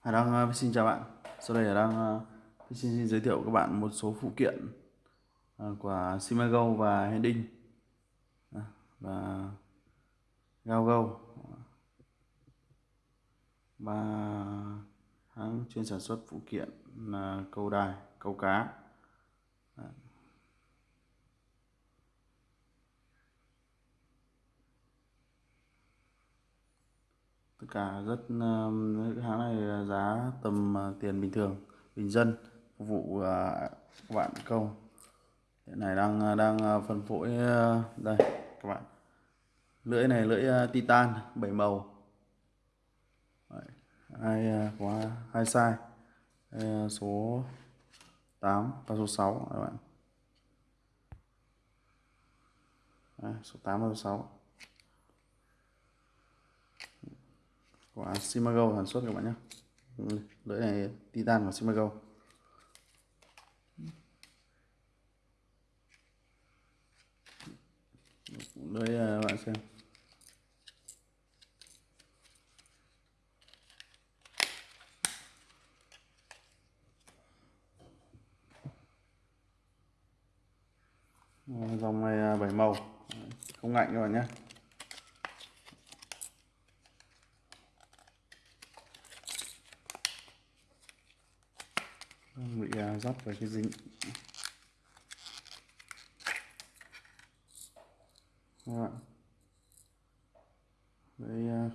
Hải Đăng xin chào bạn. Sau đây Hải Đăng ờ, xin, xin giới thiệu các bạn một số phụ kiện ờ, của Simago và Hending ờ, và Gaogo ba hãng chuyên sản xuất phụ kiện là câu đài, câu cá. Cả rất cái hãng này giá tầm ờ, tiền bình thường bình dân phục vụ ờ, các bạn câu. Hiện này đang ờ, đang ờ, phân phối ờ, đây các bạn. Lưỡi này lưỡi titan 7 màu. Hai có hai size. Đây, số 8 à, và số 6 các bạn. Đây, số 8 và số 6 của Simago sản xuất các bạn nhé. Lưỡi này titan của Simago. Lưỡi các à, bạn xem. Dòng này à, bảy màu. Không ngạnh các bạn nhé. Bị à, dắt vào cái dính. Các bạn. Đấy à,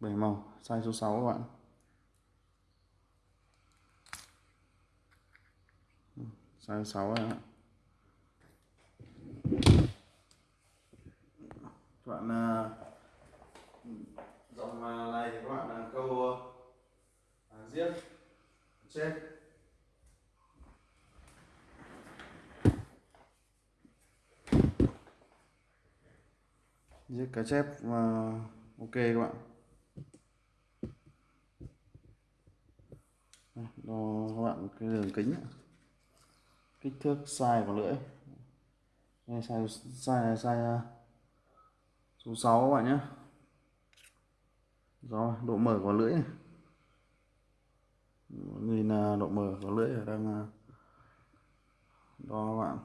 bảy màu size số 6 các bạn. Ừ, size 6 các bạn. Các bạn à, dòng à, này thì các bạn câu giết trên giết cá chép và ok các bạn. Đo các bạn cái đường kính kích thước size của lưỡi. Đây, size size size à, số 6 các bạn nhé do độ mở của lưỡi này nhìn à, độ mở của lưỡi ở đang à, đo các bạn.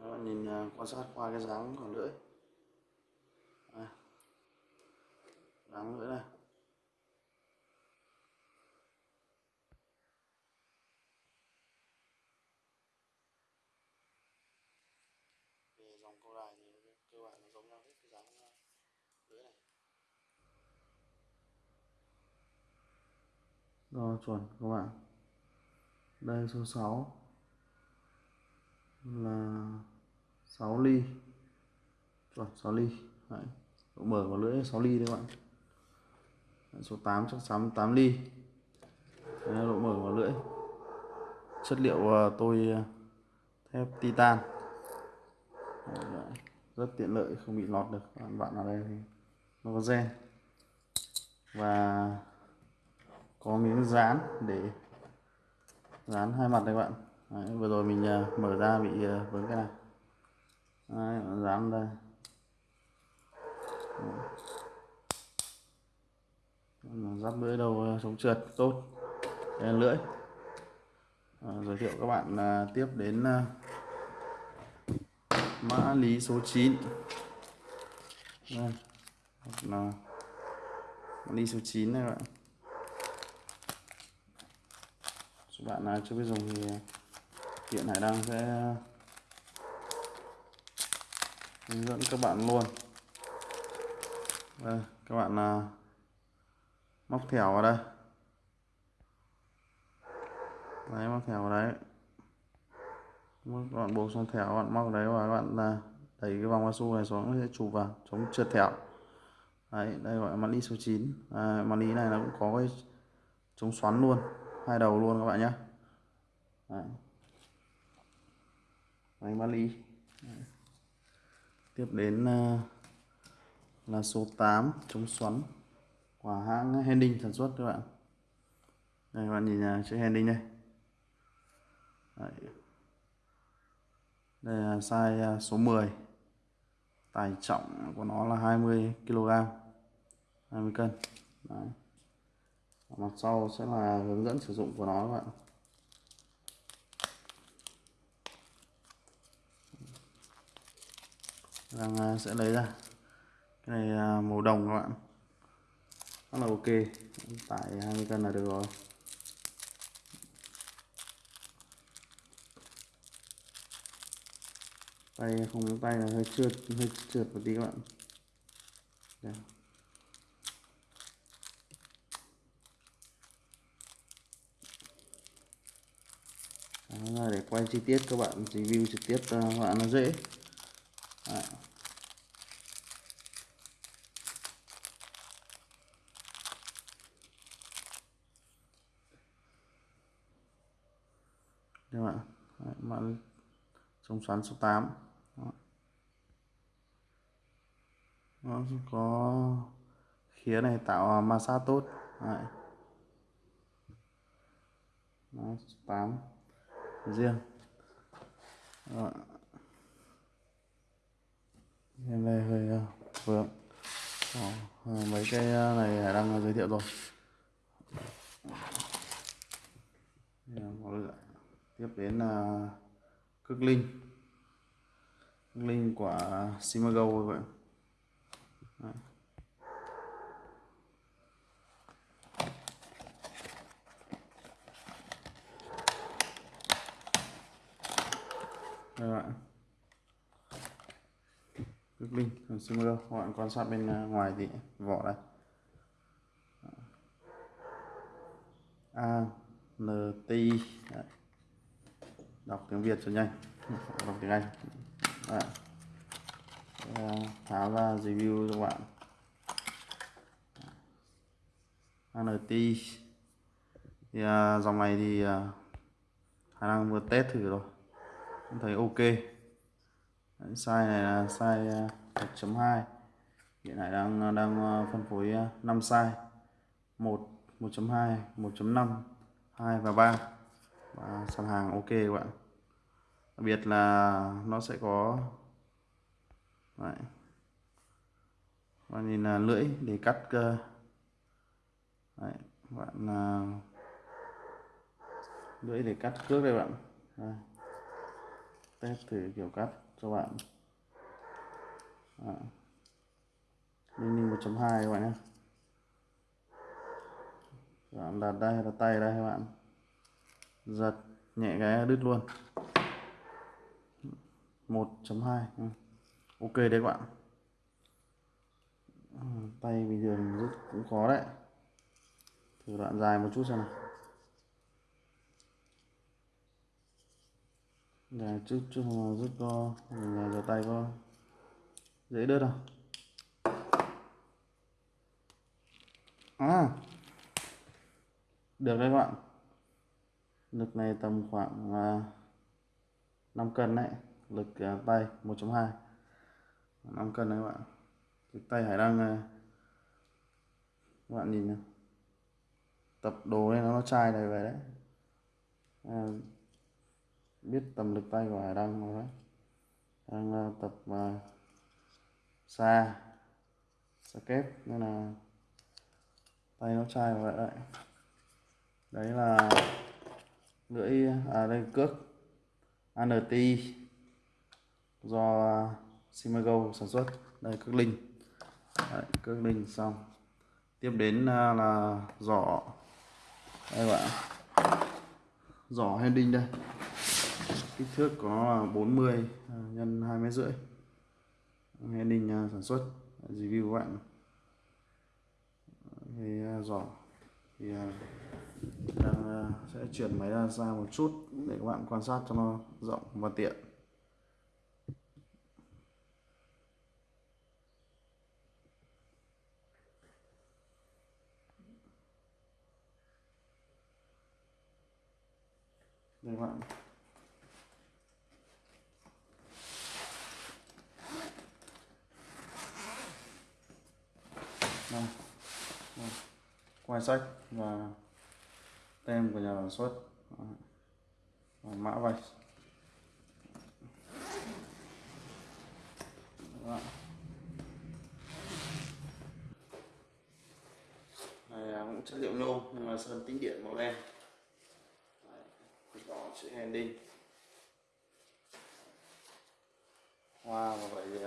Đó, nhìn à, quan sát qua cái dáng của lưỡi. Dáng lưỡi này dòng câu đài thì cơ bản là giống nhau hết cái dáng à, lưỡi này đo chuẩn các bạn. Đây số 6 là 6 ly. Chuẩn 6 ly. Đấy. độ mở của lưỡi 6 ly đấy các bạn. Đấy, số 8 chắc 8 ly. Đấy, độ mở của lưỡi. Chất liệu ờ, tôi ờ, thép titan. Đấy, rất tiện lợi không bị lọt được. Bạn bạn ở đây thì nó có gen. Và có miếng dán để dán hai mặt này các bạn. Đấy, vừa rồi mình uh, mở ra bị uh, vướng cái này. Đấy, dán đây. Giáp lưỡi đầu à, uh, chống trượt tốt. Đây là lưỡi. À, giới thiệu các bạn uh, tiếp đến uh, mã lý số 9 đây. Là mã lý số 9 này các bạn các bạn nào chưa biết dùng thì hiện hải đăng sẽ hướng dẫn các bạn luôn. Đây, các bạn à, móc thẻo vào đây. Đấy móc thẻo vào đấy. Các bạn buộc xong thẻo các bạn móc đấy và các bạn à, đẩy cái vòng cao su này xuống sẽ chụp vào chống trượt thẻo đấy đây gọi là mã số 9 à, mã này nó cũng có cái chống xoắn luôn hai đầu luôn các bạn nhé Đấy. máy Bali tiếp đến ờ, là số 8 chống xoắn. Của hãng Hending sản xuất các bạn. Đây các bạn nhìn ờ, uh, chữ Hending đây. Đấy. đây là size ờ, số 10 tải trọng của nó là 20 kg 20 cân. Đấy mặt sau sẽ là hướng dẫn sử dụng của nó các bạn. Đang à, sẽ lấy ra. Cái này à, màu đồng các bạn. Rất là ok. Tải 20 cân là được rồi. Tay không miếng tay là hơi trượt hơi trượt một tí các bạn. Đây. Đó là để quay chi tiết các bạn review trực tiếp ờ, cho các bạn nó dễ Đấy. các bạn, Đấy, bạn chống xoắn số 8 Đó. nó có khía này tạo ma sát tốt Đấy. Đó, 8 riêng. Đó. Em đây hơi ờ, uh, vướng Đó, ờ, mấy cái ờ, này đang giới thiệu rồi. Tiếp đến là cực linh. Cực linh của Simago vậy. Đấy. Các bạn. Còn linh của các bạn quan sát bên à, ngoài thì vỏ đây. A N T I Đấy. Đọc tiếng Việt cho nhanh. Đọc tiếng Anh. Đấy. Ờ, tháo ra review cho các bạn. ANT thì à, dòng này thì à, khả năng vừa test thử rồi thấy ok Đấy, size này là size à, 1.2 hiện tại đang à, đang à, phân phối 5 size 1 1.2 1.5 2 và 3 và sản hàng ok các bạn đặc biệt là nó sẽ có Đấy. và nhìn là lưỡi để cắt cơ Đấy. bạn là lưỡi để cắt cước đây bạn Đấy test thử kiểu cắt cho bạn. Mini 1.2 các bạn nhé. Bạn đặt đây là tay đây các bạn. Giật nhẹ cái đứt luôn. 1.2 ừ. ok đấy các bạn. Ừ, tay bình thường rất cũng khó đấy. Thử đoạn dài một chút xem nào. Để chút chút mà rút co mình giờ tay có dễ đớt không à. Được đấy các bạn. Lực này tầm khoảng à, 5 cân đấy. Lực à, tay 1.2 5 cân đấy các bạn. Lực tay hải đang à, các bạn nhìn này. tập đồ lên nó chai này về đấy. À, biết tầm lực tay của hải đăng rồi đấy? Đang uh, tập ờ, uh, xa xa kép nên là tay nó chai vậy đấy. Đấy là lưỡi à đây cước ANTI do Simago sản xuất. Đây cước linh. Đấy, cước linh xong. Tiếp đến ờ, là giỏ. Đây bạn giỏ hending đây kích thước có 40 à, nhân hai mét rưỡi. Nghe đình à, sản xuất review các bạn. Thì à, giỏ. Thì à, đang sẽ chuyển máy ra xa một chút để các bạn quan sát cho nó rộng và tiện. ngoài sách và tem của nhà sản xuất. Và mã vạch. Này à, cũng chất liệu nhôm, nhưng mà sơn tĩnh điện màu đen. Đỏ chữ handing. Hoa và vậy thì...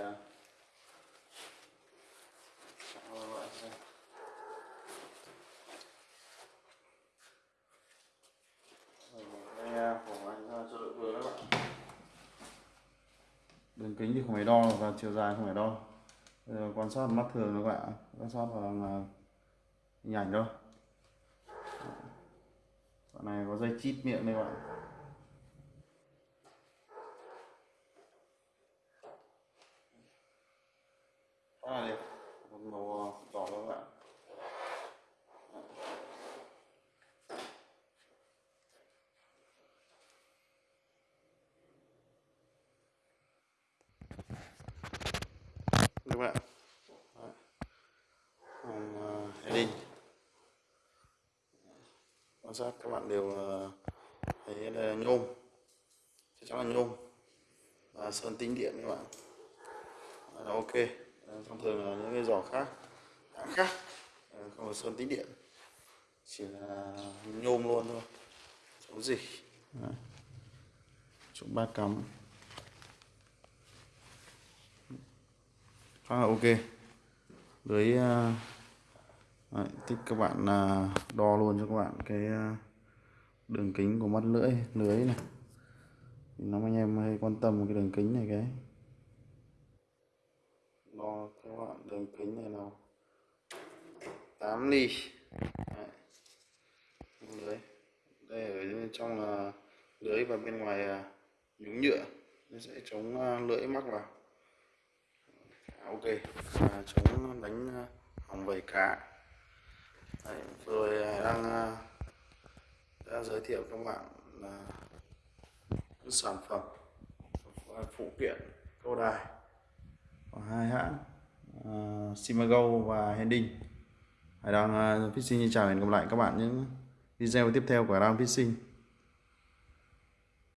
vậy anh cho vừa các bạn đường kính thì không phải đo và chiều dài không phải đo. Bây giờ quan sát mắt thường các bạn quan sát bằng hình ảnh thôi. Bạn này có dây chít miệng đây các bạn rất là đẹp một màu đỏ các bạn các bạn. Đấy. Hàng heading quan sát các bạn đều à, thấy đây là nhôm. Chắc chắn là nhôm. Và sơn tĩnh điện các bạn. Là ok. Thông thường là những cái giỏ khác hãng khác à, không có sơn tĩnh điện. Chỉ là nhôm luôn thôi. Chống gì. Đấy. chỗ ba cắm. Khá là ok lưới à, Đấy, thích các bạn à, đo luôn cho các bạn cái à, đường kính của mắt lưỡi lưới này. Thì nó anh em hay quan tâm cái đường kính này cái. Đo các bạn đường kính này nào. 8 ly. Đấy. lưới. Đây ở bên trong là lưới và bên ngoài nhúng nhựa. Nó sẽ chống lưỡi mắc vào. À, ok. À, chống đánh à, hỏng vẩy cá. Đấy, rồi à, đang đã giới thiệu các bạn là những sản phẩm phụ kiện câu đài. Của hai hãng uh, Simago và Hending Hải Đăng uh, Fishing xin chào hẹn gặp lại các bạn những video tiếp theo của Đăng Fishing.